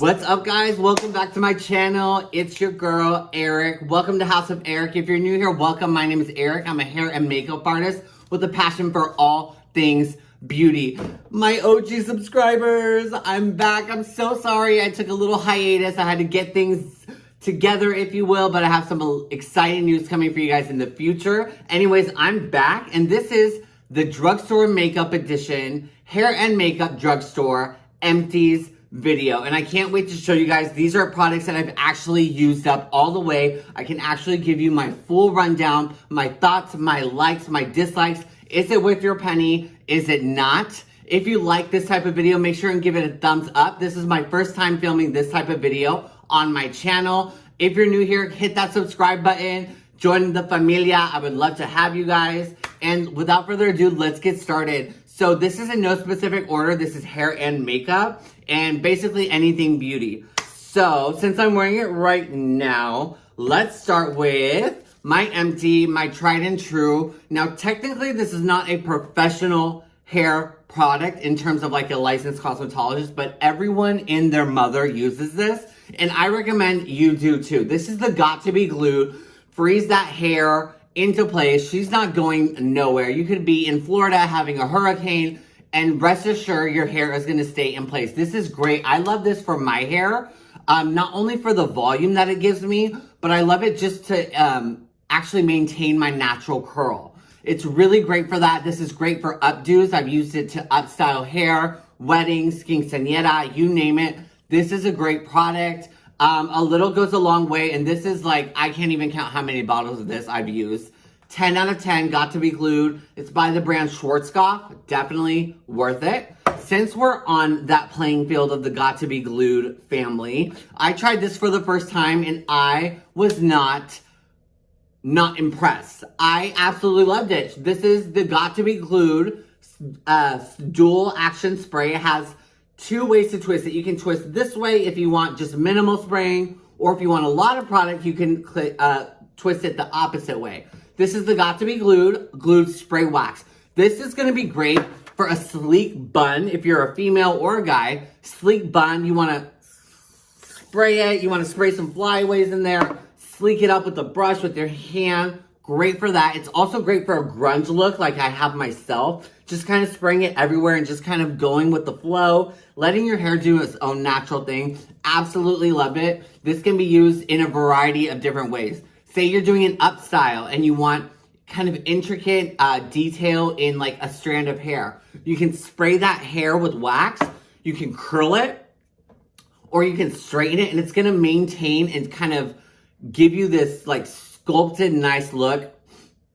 What's up guys? Welcome back to my channel. It's your girl, Eric. Welcome to House of Eric. If you're new here, welcome. My name is Eric. I'm a hair and makeup artist with a passion for all things beauty. My OG subscribers, I'm back. I'm so sorry I took a little hiatus. I had to get things together, if you will, but I have some exciting news coming for you guys in the future. Anyways, I'm back, and this is the Drugstore Makeup Edition Hair and Makeup Drugstore Empties video. And I can't wait to show you guys. These are products that I've actually used up all the way. I can actually give you my full rundown my thoughts my likes my dislikes. Is it worth your penny? Is it not? If you like this type of video make sure and give it a thumbs up. This is my first time filming this type of video on my channel. If you're new here hit that subscribe button. Join the familia. I would love to have you guys. And without further ado let's get started so this is in no specific order. This is hair and makeup and basically anything beauty. So since I'm wearing it right now, let's start with my empty, my tried and true. Now technically this is not a professional hair product in terms of like a licensed cosmetologist, but everyone in their mother uses this. And I recommend you do too. This is the Got To Be Glued. Freeze that hair into place. She's not going nowhere. You could be in Florida having a hurricane and rest assured your hair is going to stay in place. This is great. I love this for my hair. Um, not only for the volume that it gives me, but I love it just to um, actually maintain my natural curl. It's really great for that. This is great for updos. I've used it to upstyle hair, weddings, quinceañera, you name it. This is a great product. Um, a little goes a long way, and this is like, I can't even count how many bottles of this I've used. 10 out of 10, got to be glued. It's by the brand Schwarzkopf, definitely worth it. Since we're on that playing field of the got to be glued family, I tried this for the first time and I was not not impressed. I absolutely loved it. This is the got to be glued uh, dual action spray. It has two ways to twist it. You can twist this way if you want just minimal spraying, or if you want a lot of product, you can uh, twist it the opposite way. This is the Got To Be Glued, Glued Spray Wax. This is gonna be great for a sleek bun. If you're a female or a guy, sleek bun, you wanna spray it, you wanna spray some flyaways in there, sleek it up with a brush with your hand, Great for that. It's also great for a grunge look like I have myself. Just kind of spraying it everywhere and just kind of going with the flow. Letting your hair do its own natural thing. Absolutely love it. This can be used in a variety of different ways. Say you're doing an up style and you want kind of intricate uh, detail in like a strand of hair. You can spray that hair with wax. You can curl it or you can straighten it and it's going to maintain and kind of give you this like sculpted, nice look.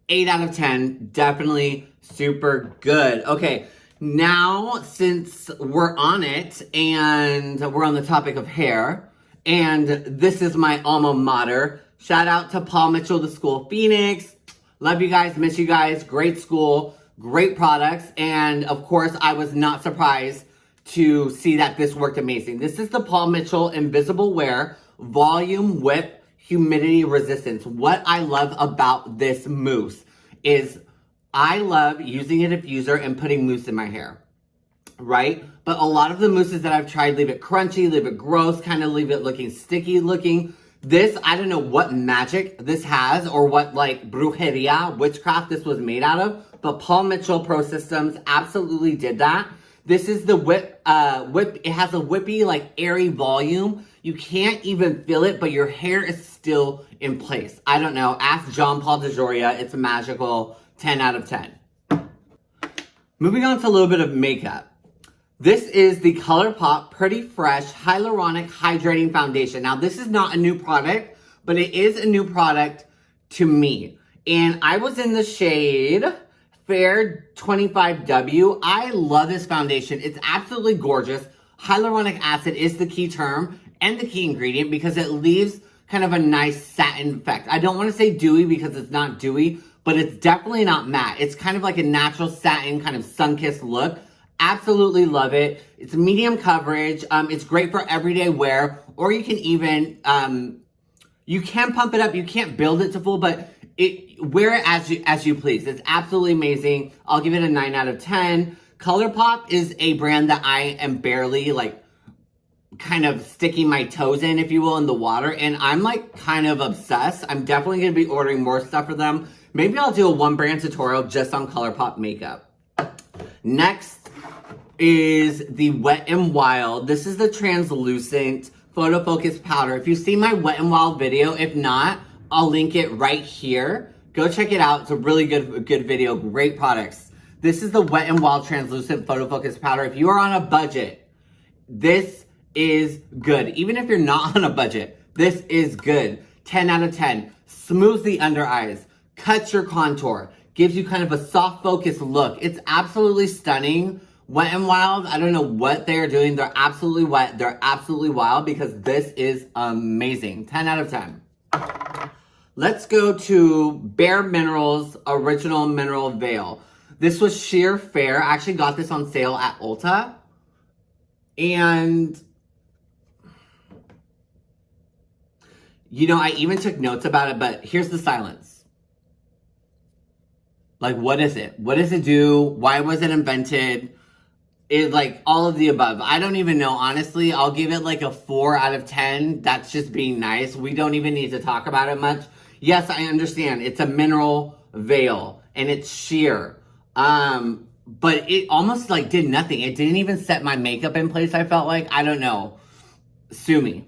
8 out of 10. Definitely super good. Okay, now since we're on it and we're on the topic of hair, and this is my alma mater, shout out to Paul Mitchell, the School of Phoenix. Love you guys, miss you guys. Great school, great products. And of course, I was not surprised to see that this worked amazing. This is the Paul Mitchell Invisible Wear Volume Whip humidity resistance. What I love about this mousse is I love using a diffuser and putting mousse in my hair, right? But a lot of the mousses that I've tried leave it crunchy, leave it gross, kind of leave it looking sticky looking. This, I don't know what magic this has or what like brujeria, witchcraft this was made out of, but Paul Mitchell Pro Systems absolutely did that. This is the whip, uh, whip, it has a whippy, like airy volume. You can't even feel it, but your hair is still in place. I don't know. Ask John Paul DeJoria. It's a magical 10 out of 10. Moving on to a little bit of makeup. This is the ColourPop Pretty Fresh Hyaluronic Hydrating Foundation. Now, this is not a new product, but it is a new product to me. And I was in the shade Fair 25W. I love this foundation. It's absolutely gorgeous. Hyaluronic acid is the key term and the key ingredient because it leaves kind of a nice satin effect. I don't want to say dewy because it's not dewy, but it's definitely not matte. It's kind of like a natural satin kind of sun-kissed look. Absolutely love it. It's medium coverage. Um, it's great for everyday wear, or you can even, um, you can pump it up. You can't build it to full, but it wear it as you, as you please. It's absolutely amazing. I'll give it a 9 out of 10. ColourPop is a brand that I am barely like kind of sticking my toes in, if you will, in the water. And I'm like kind of obsessed. I'm definitely going to be ordering more stuff for them. Maybe I'll do a one brand tutorial just on ColourPop makeup. Next is the Wet n Wild. This is the translucent photo focus powder. If you see my Wet n Wild video, if not, I'll link it right here. Go check it out. It's a really good, good video. Great products. This is the Wet n Wild translucent photo focus powder. If you are on a budget, this is good. Even if you're not on a budget, this is good. 10 out of 10. Smooths the under eyes, cuts your contour, gives you kind of a soft focus look. It's absolutely stunning. Wet n Wild, I don't know what they're doing. They're absolutely wet. They're absolutely wild because this is amazing. 10 out of 10. Let's go to Bare Minerals Original Mineral Veil. This was sheer fair. I actually got this on sale at Ulta. And You know, I even took notes about it, but here's the silence. Like, what is it? What does it do? Why was it invented? It like all of the above. I don't even know. Honestly, I'll give it like a four out of 10. That's just being nice. We don't even need to talk about it much. Yes, I understand. It's a mineral veil and it's sheer. Um, but it almost like did nothing. It didn't even set my makeup in place, I felt like. I don't know. Sue me.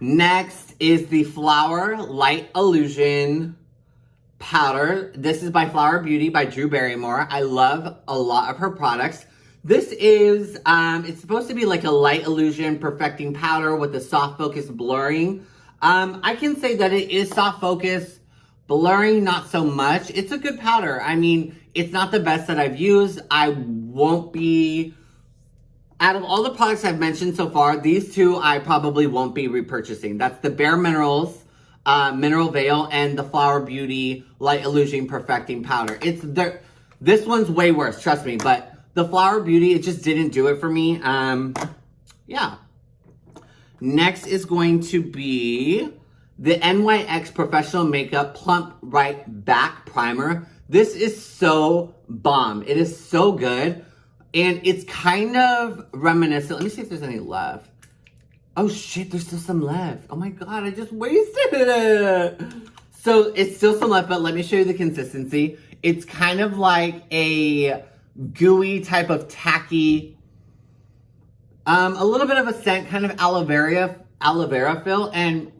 Next is the Flower Light Illusion powder. This is by Flower Beauty by Drew Barrymore. I love a lot of her products. This is, um, it's supposed to be like a light illusion perfecting powder with a soft focus blurring. Um, I can say that it is soft focus, blurring not so much. It's a good powder. I mean, it's not the best that I've used. I won't be out of all the products I've mentioned so far, these two I probably won't be repurchasing. That's the Bare Minerals uh, Mineral Veil and the Flower Beauty Light Illusion Perfecting Powder. It's the, This one's way worse, trust me. But the Flower Beauty, it just didn't do it for me. Um, yeah. Next is going to be the NYX Professional Makeup Plump Right Back Primer. This is so bomb. It is so good. And it's kind of reminiscent. Let me see if there's any left. Oh shit, there's still some left. Oh my god, I just wasted it. So it's still some left, but let me show you the consistency. It's kind of like a gooey type of tacky, um, a little bit of a scent, kind of aloe vera, aloe vera feel. And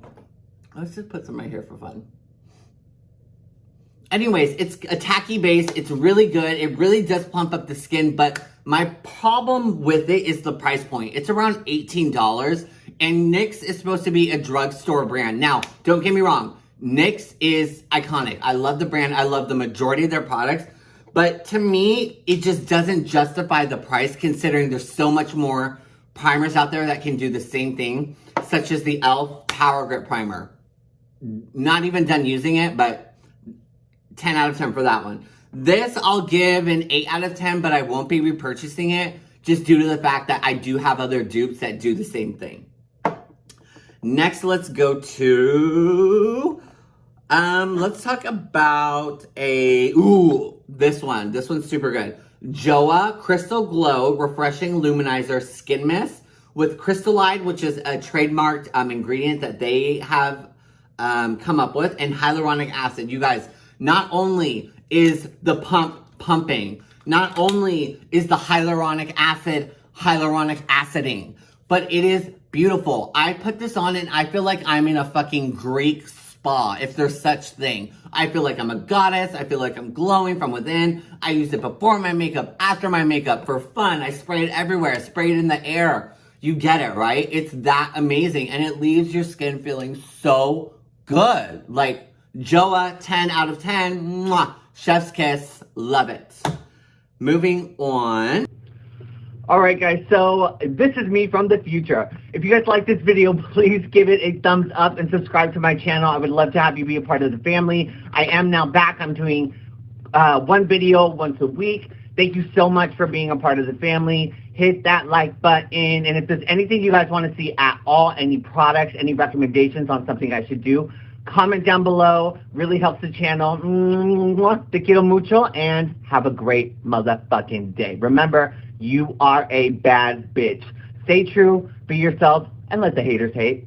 let's just put some right here for fun. Anyways, it's a tacky base. It's really good. It really does plump up the skin, but my problem with it is the price point. It's around $18 and NYX is supposed to be a drugstore brand. Now, don't get me wrong. NYX is iconic. I love the brand. I love the majority of their products. But to me, it just doesn't justify the price considering there's so much more primers out there that can do the same thing, such as the e.l.f. Power Grip Primer. Not even done using it, but 10 out of 10 for that one. This I'll give an 8 out of 10, but I won't be repurchasing it just due to the fact that I do have other dupes that do the same thing. Next, let's go to, um, let's talk about a, ooh, this one. This one's super good. Joah Crystal Glow Refreshing Luminizer Skin Mist with Crystallide, which is a trademarked um, ingredient that they have um, come up with, and hyaluronic acid. You guys, not only is the pump pumping. Not only is the hyaluronic acid hyaluronic aciding, but it is beautiful. I put this on and I feel like I'm in a fucking Greek spa, if there's such thing. I feel like I'm a goddess. I feel like I'm glowing from within. I use it before my makeup, after my makeup, for fun. I spray it everywhere. I spray it in the air. You get it, right? It's that amazing. And it leaves your skin feeling so good. Like, Joah, 10 out of 10. Mwah. Chef's kiss, love it. Moving on. All right, guys, so this is me from the future. If you guys like this video, please give it a thumbs up and subscribe to my channel. I would love to have you be a part of the family. I am now back. I'm doing uh, one video once a week. Thank you so much for being a part of the family. Hit that like button. And if there's anything you guys want to see at all, any products, any recommendations on something I should do, Comment down below. Really helps the channel. Te quiero mucho and have a great motherfucking day. Remember, you are a bad bitch. Stay true, be yourself, and let the haters hate.